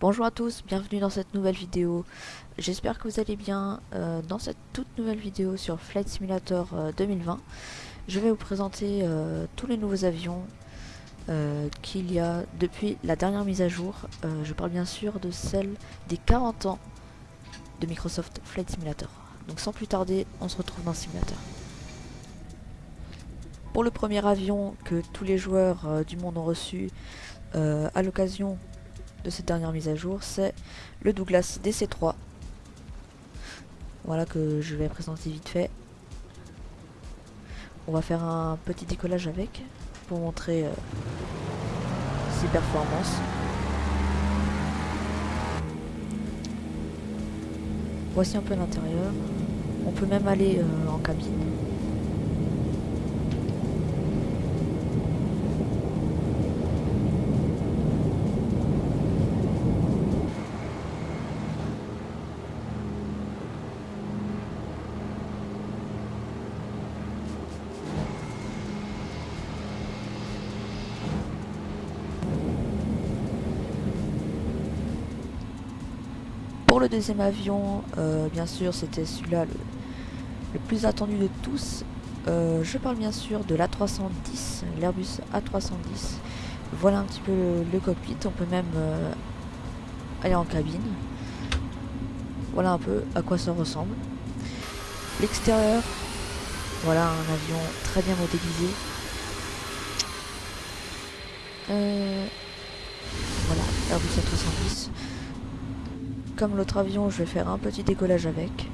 Bonjour à tous, bienvenue dans cette nouvelle vidéo. J'espère que vous allez bien. Euh, dans cette toute nouvelle vidéo sur Flight Simulator 2020, euh, je vais vous présenter euh, tous les nouveaux avions qu'il y a depuis la dernière mise à jour. je parle bien sûr de celle des 40 ans de Microsoft Flight Simulator. Donc sans plus tarder, on se retrouve dans le simulateur. Pour le premier avion que tous les joueurs du monde ont reçu à l'occasion de cette dernière mise à jour, c'est le Douglas DC-3. Voilà que je vais présenter vite fait. On va faire un petit décollage avec pour montrer euh, ses performances. Voici un peu l'intérieur. On peut même aller euh, en cabine. Pour le deuxième avion, euh, bien sûr, c'était celui-là le, plus attendu de tous. Euh, je parle bien sûr de l'A310, l'Airbus A310. Voilà un petit peu le, cockpit, on peut même euh, aller en cabine. Voilà un peu à quoi ça ressemble. L'extérieur, voilà un avion très bien modélisé. voilà, Airbus A310. Comme l'autre avion, je vais faire un petit décollage avec.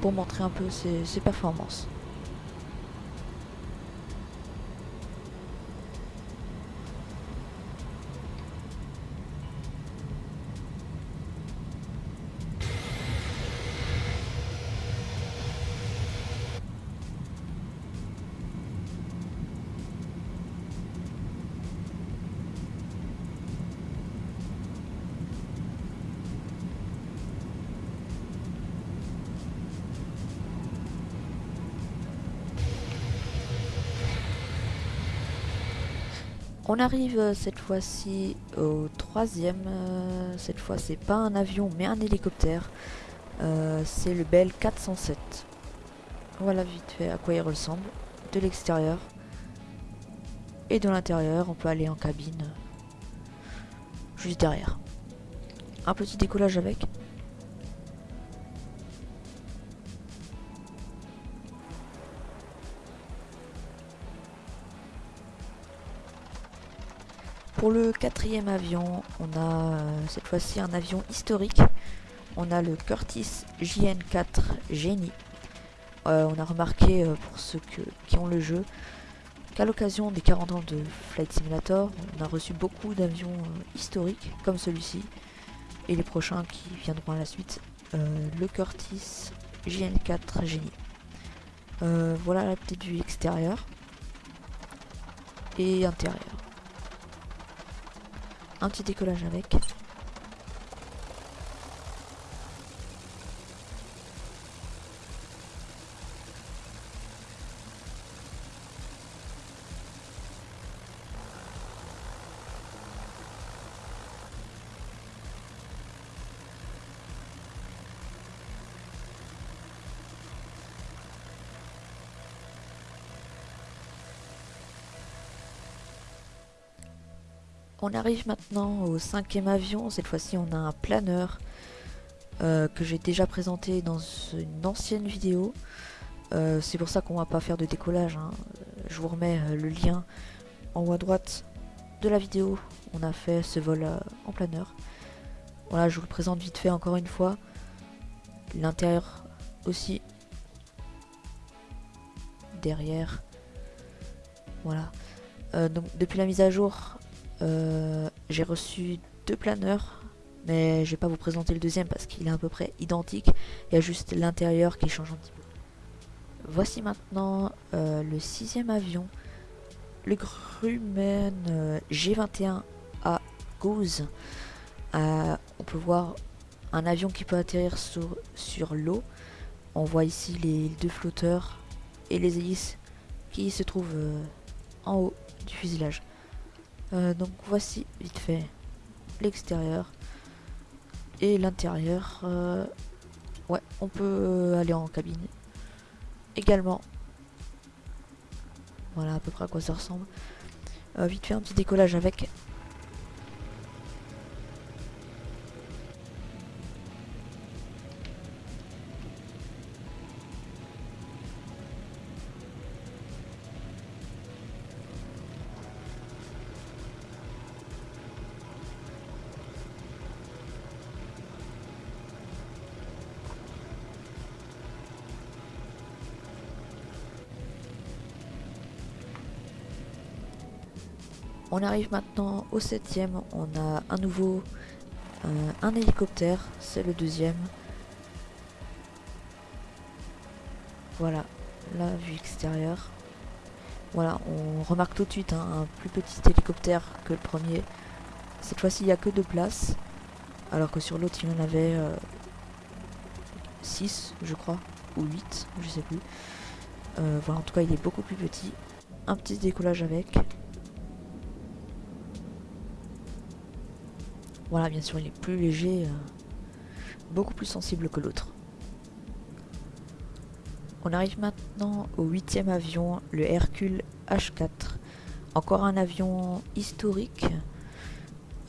Pour montrer un peu ses, performances. On arrive euh, cette fois-ci au troisième. Euh, cette fois, c'est pas un avion, mais un hélicoptère. Euh, c'est le Bell 407. Voilà vite fait à quoi il ressemble. De l'extérieur. Et de l'intérieur, on peut aller en cabine. Juste derrière. Un petit décollage avec. Pour le quatrième avion, on a euh, cette fois-ci un avion historique. On a le Curtis JN4 Genie. Euh, on a remarqué, euh, pour ceux qui ont le jeu, qu'à l'occasion des 40 ans de Flight Simulator, on a reçu beaucoup d'avions historiques, comme celui-ci, et les prochains qui viendront à la suite, le Curtis JN4 Genie. voilà la petite vue extérieure et intérieure un petit décollage avec. On arrive maintenant au cinquième avion. Cette fois-ci, on a un planeur euh, que j'ai déjà présenté dans une ancienne vidéo. Euh, c'est pour ça qu'on va pas faire de décollage. Hein. Je vous remets euh, le lien en haut à droite de la vidéo. On a fait ce vol en planeur. Voilà, je vous le présente vite fait encore une fois. L'intérieur aussi. Derrière. Voilà. donc depuis la mise à jour, euh, j'ai reçu deux planeurs, mais je vais pas vous présenter le deuxième parce qu'il est à peu près identique. Il y a juste l'intérieur qui change un petit peu. Voici maintenant euh, le sixième avion, le Grumman euh, G21A Goose. on peut voir un avion qui peut atterrir sur, sur l'eau. On voit ici les deux flotteurs et les hélices qui se trouvent en haut du fuselage. Euh, donc voici vite fait l'extérieur et l'intérieur. Euh, ouais, on peut aller en cabine également. Voilà à peu près à quoi ça ressemble. Euh, vite fait un petit décollage avec On arrive maintenant au septième. On a un nouveau euh, un hélicoptère. C'est le deuxième. Voilà, la vue extérieure. Voilà, on remarque tout de suite hein, un plus petit hélicoptère que le premier. Cette fois-ci, il n'y a que deux places. Alors que sur l'autre, il y en avait 6, euh, je crois. Ou 8, je sais plus. Euh, voilà, en tout cas, il est beaucoup plus petit. Un petit décollage avec. Voilà, bien sûr, il est plus léger, euh, beaucoup plus sensible que l'autre. On arrive maintenant au huitième avion, le Hercule H4. Encore un avion historique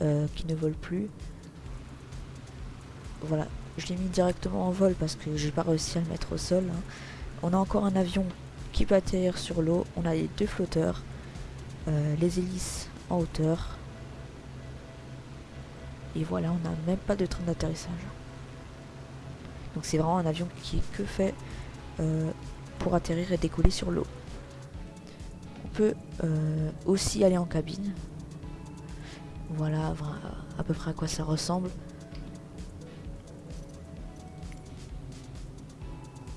euh, qui ne vole plus. Voilà, je l'ai mis directement en vol parce que j'ai pas réussi à le mettre au sol. Hein. On a encore un avion qui peut atterrir sur l'eau. On a les deux flotteurs, euh, les hélices en hauteur et voilà, on n'a même pas de train d'atterrissage. Donc c'est vraiment un avion qui est que fait euh, pour atterrir et décoller sur l'eau. On peut euh, aussi aller en cabine. Voilà à peu près à quoi ça ressemble.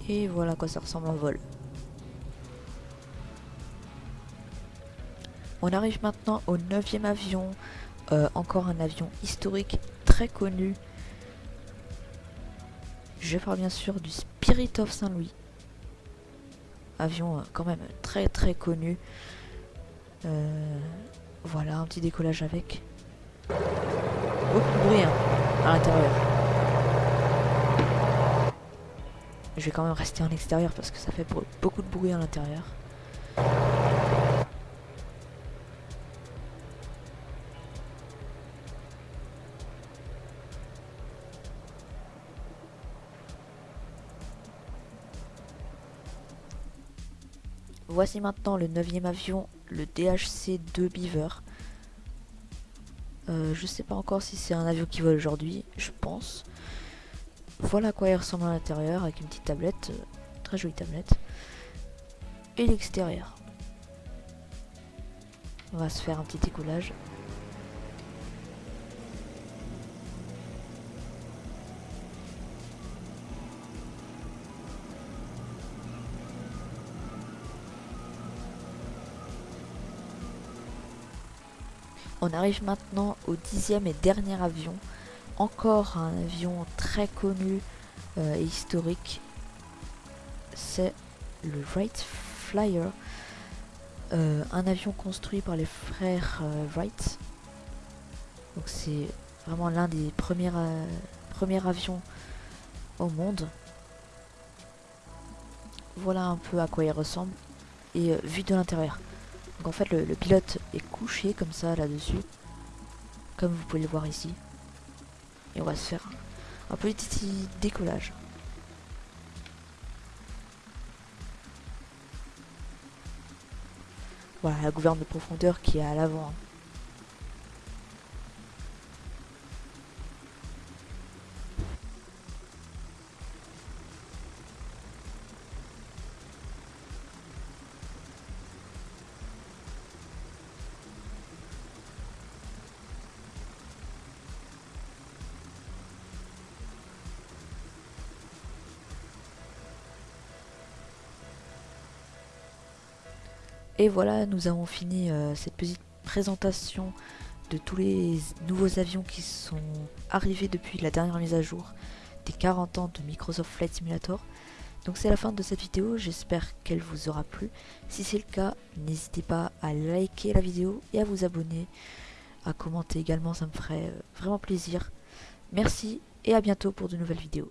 Et voilà à quoi ça ressemble en vol. On arrive maintenant au neuvième avion euh, encore un avion historique très connu. Je parle bien sûr du Spirit of Saint-Louis. Avion euh, quand même très très connu. Euh, voilà, un petit décollage avec. Beaucoup de bruit hein, à l'intérieur. Je vais quand même rester en extérieur parce que ça fait beaucoup de bruit à l'intérieur. Voici maintenant le neuvième avion, le DHC-2 Beaver. Euh, je sais pas encore si c'est un avion qui vole aujourd'hui, je pense. Voilà à quoi il ressemble à l'intérieur, avec une petite tablette, euh, très jolie tablette. Et l'extérieur. On va se faire un petit décollage. On arrive maintenant au dixième et dernier avion. Encore un avion très connu euh, et historique. C'est le Wright Flyer. Euh, un avion construit par les frères euh, Wright. Donc c'est vraiment l'un des premiers, premiers avions au monde. Voilà un peu à quoi il ressemble. Et vu de l'intérieur. Donc en fait le, pilote est couché comme ça là-dessus. Comme vous pouvez le voir ici. Et on va se faire un petit décollage. Voilà la gouverne de profondeur qui est à l'avant. Hein. Et voilà, nous avons fini euh, cette petite présentation de tous les nouveaux avions qui sont arrivés depuis la dernière mise à jour des 40 ans de Microsoft Flight Simulator. Donc c'est la fin de cette vidéo, j'espère qu'elle vous aura plu. Si c'est le cas, n'hésitez pas à liker la vidéo et à vous abonner, à commenter également, ça me ferait vraiment plaisir. Merci et à bientôt pour de nouvelles vidéos.